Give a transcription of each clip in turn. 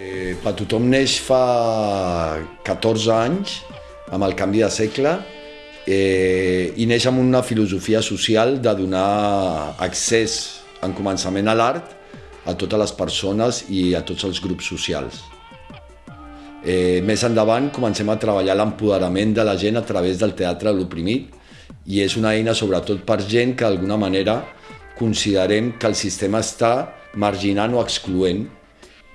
Eh, per tothom neix fa 14 anys, amb el canvi de segle, eh, i neix amb una filosofia social de donar accés en començament a l'art a totes les persones i a tots els grups socials. Eh, més endavant comencem a treballar l'empoderament de la gent a través del teatre de l'oprimit i és una eina sobretot per gent que d'alguna manera considerem que el sistema està marginant o excloent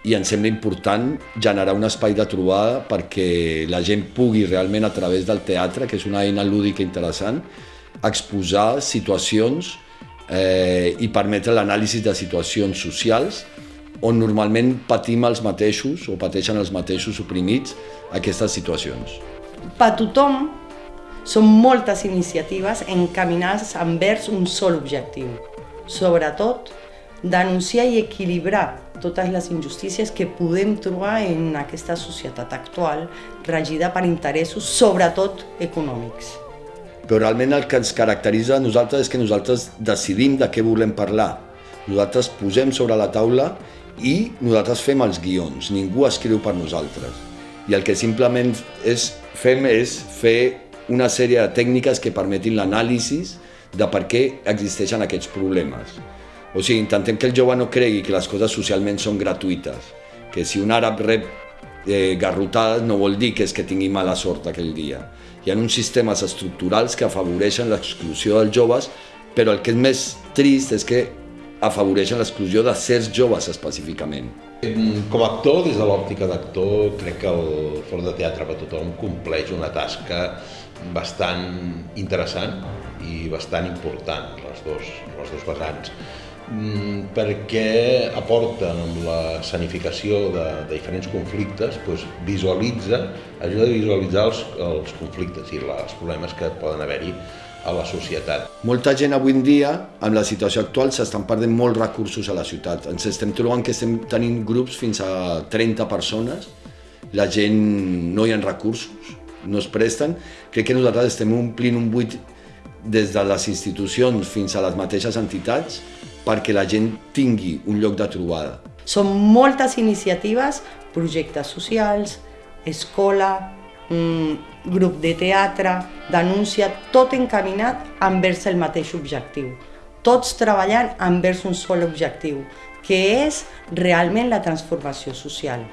i ens sembla important generar un espai de trobada perquè la gent pugui realment a través del teatre, que és una eina lúdica interessant, exposar situacions eh, i permetre l'anàlisi de situacions socials on normalment patim els mateixos o pateixen els mateixos oprimits aquestes situacions. Per tothom són moltes iniciatives encaminades envers un sol objectiu, sobretot denunciar i equilibrar totes les injustícies que podem trobar en aquesta societat actual regida per interessos, sobretot econòmics. Però realment el que ens caracteritza a nosaltres és que nosaltres decidim de què volem parlar. Nosaltres posem sobre la taula i nosaltres fem els guions, ningú escriu per nosaltres. I el que simplement és, fem és fer una sèrie de tècniques que permetin l'anàlisi de per què existeixen aquests problemes. O sigui, intentem que el jove no cregui que les coses socialment són gratuïtes, que si un àrab rep eh, garrotades no vol dir que és que tingui mala sort aquell dia. Hi ha uns sistemes estructurals que afavoreixen l'exclusió dels joves, però el que és més trist és que afavoreixen l'exclusió de certs joves específicament. Com a actor, des de l'òptica d'actor, crec que el Fòrum de Teatre per Tothom compleix una tasca bastant interessant i bastant important, les dos, les dos vessants. Mm, perquè aporten amb la sanificació de, de diferents conflictes, doncs visualitza, ajuda a visualitzar els, els conflictes i els problemes que poden haver-hi a la societat. Molta gent avui en dia, amb la situació actual, s'estan perdent molts recursos a la ciutat. Ens estem trobant que estem tenint grups fins a 30 persones, la gent no hi ha recursos, no es presten. Crec que nosaltres estem omplint un buit des de les institucions fins a les mateixes entitats perquè la gent tingui un lloc de trobada. Són moltes iniciatives, projectes socials, escola, mm, grup de teatre, denúncia, tot encaminat envers el mateix objectiu. Tots treballant envers un sol objectiu, que és realment la transformació social.